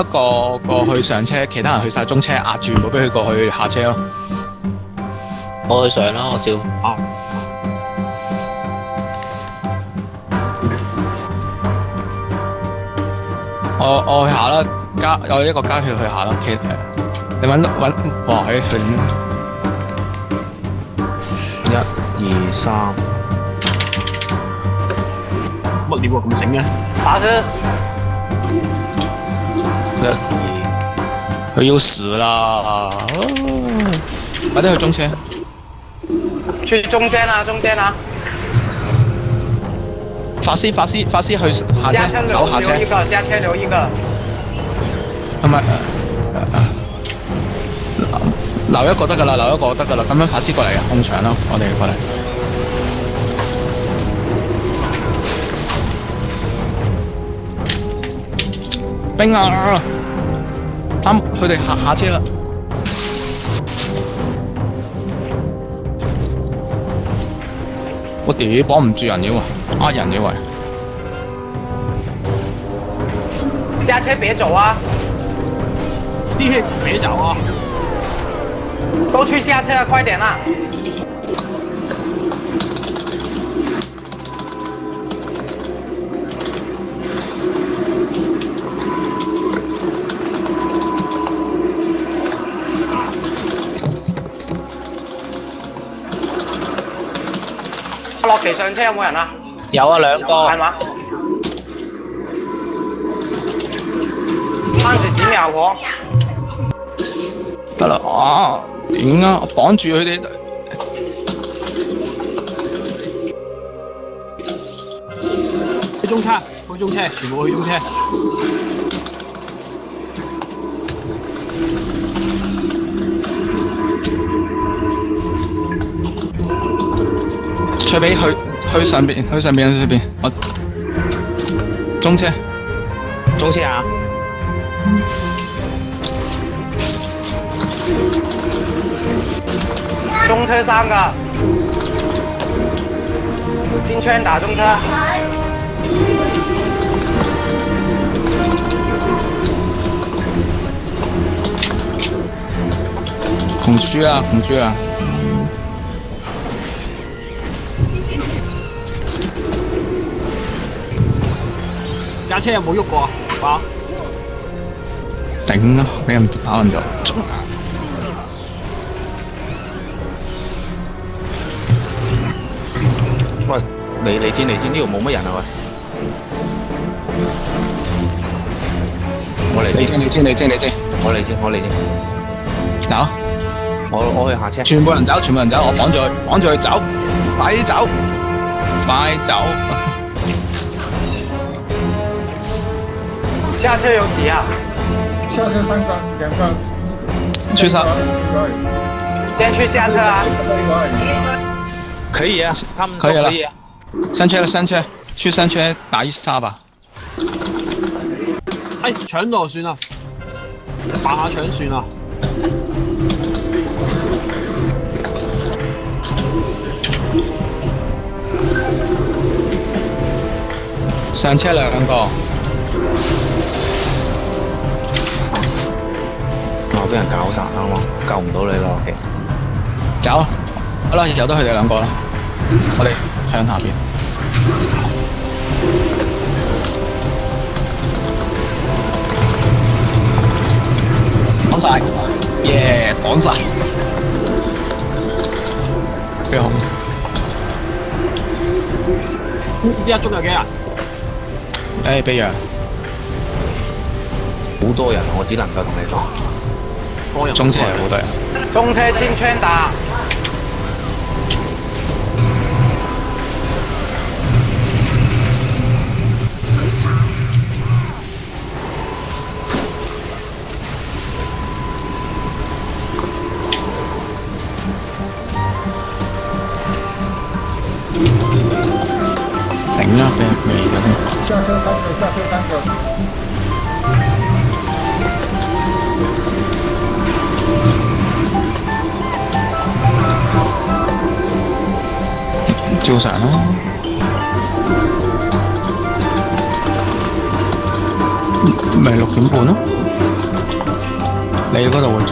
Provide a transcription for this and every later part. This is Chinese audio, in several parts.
一个过去上车，其他人去晒中车压住，唔好俾佢过去下车咯。我去上啦，我照。我我去下啦，加我一个加血去下啦。K，你搵搵哇！喺佢一二三，乜嘢喎咁整嘅？打佢。佢要死啦！快啲去中车，去中间啦，中间啦！法师，法师，法师去下车，手下车。加车留一个，下车留一个。唔系，留一个得噶啦，留一个得噶啦。咁样法师过嚟啊，控场咯，我哋过嚟。兵啊！三，佢哋下下车啦！我屌绑唔住人妖啊，呃人妖！下车别走啊！弟兄别走啊！都去下车，快点啦！骑上车有冇人啊？有啊，两个。系嘛？攀石子咩后得啦，啊，点啊？我绑住佢哋。去中车，去中车，全部去中车。出边去去上边，去上边出边，我中车，中车啊，中车三个，进圈打中车，恐惧啊，恐惧啊！架車有冇喐過啊？哇！頂咯，俾人打暈咗。喂，嚟嚟先嚟先，呢度冇乜人啊喂！我嚟先，你先你先你先，我嚟先我嚟先。走，我我去下車。全部人走，全部人走，我綁住佢，綁住佢走，快啲走，快走。下车有几啊？下车三个，两个。去啥？先去下车啊。可以啊，他们可以了。三圈了，三圈，去三圈打一杀吧。哎，抢到算啊，打下抢算啊。三车了，两个。俾人搞砸啦嘛，救唔到你咯。Okay. 走，好啦，由得佢哋两个啦，我哋向下边，挡晒，耶，挡晒，边个？呢一中有几人？诶，贝阳，好多人，我只能够同你讲。中车部队，中车先枪打。siêu xạ nó 멜로킹 보너? 레이거 더 원점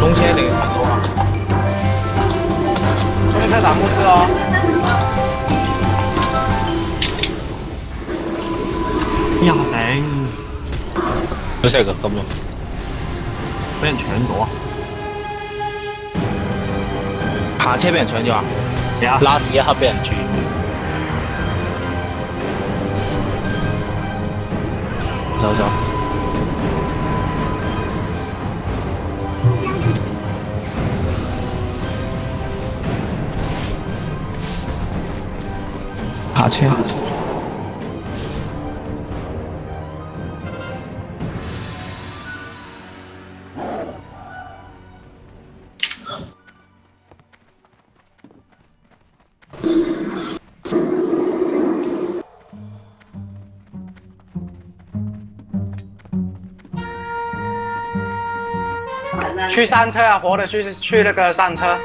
동시에 되겠다 너가 형사 나무 쓰어 그냥 생 요새 가끔요 俾人搶咗，下車俾人搶咗啊！啊，拉屎一刻俾人轉，走走，下車。去上车啊！活的去去那个上车。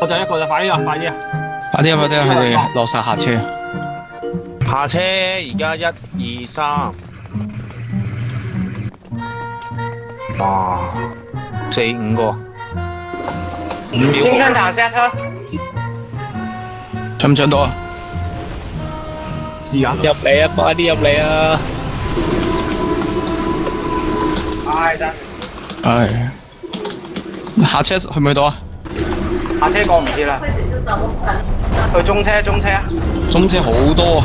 我就一个就快啲啊！快点！快啊！快啊！，开始落晒下车。下车，而家一二三，哇，四五个。先上塔下車。搶唔搶到啊？試下。入嚟啊！快啲入嚟啊！唉得。唉。下車去唔去到啊？下車過唔切啦。去中車，中車啊！中車好多啊！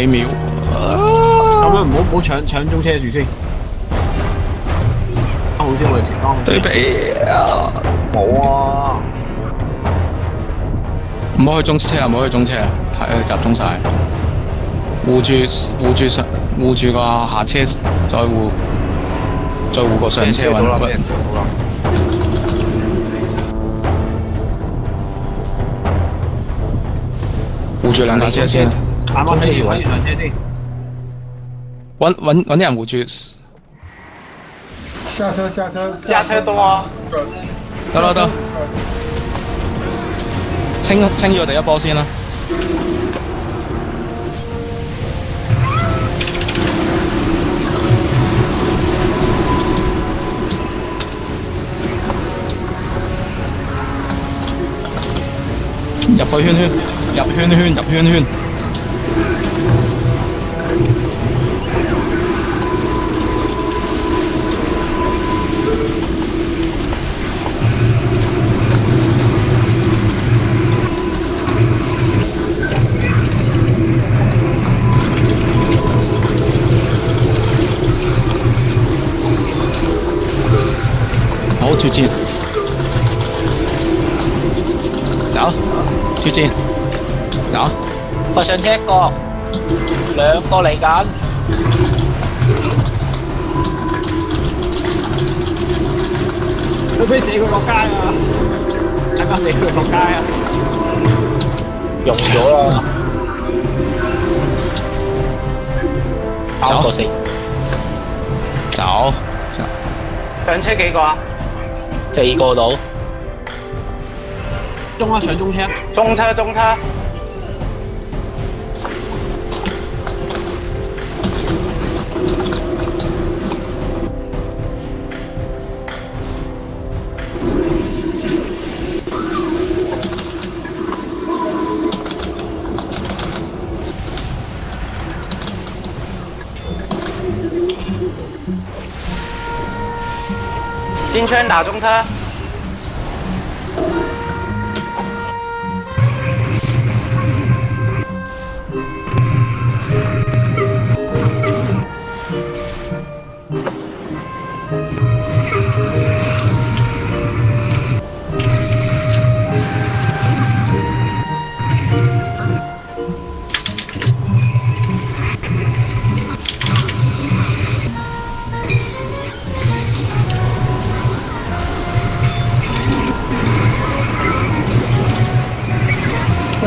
几秒？咁样唔好唔好抢抢中车住先，三号先可以对比啊，冇啊，唔好去中车啊，唔好去中车啊，太集中晒。护住护住上，护住个下车再护，再护个上车稳护住两架车先。啱啱睇完睇完台車先。揾揾揾啲人護住。下車下車下車到啊！得啦得。清清咗第一波先啦。入去圈圈，入圈圈，入圈圈。好，推进。走，推进。走。我想 check 個兩個嚟緊。可唔可以寫佢落街啊？睇下寫佢落街啊！用咗啦，三個四，走。上車幾個啊？四個到。中啊，上中車。中車，中車。金圈打中他。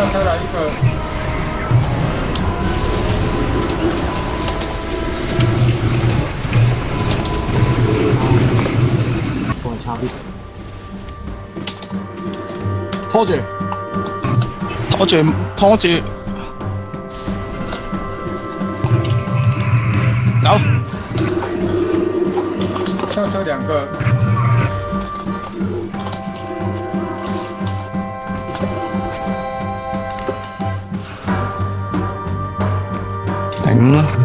过来插边，拖住，拖住，拖住，走，下车两个。嗯。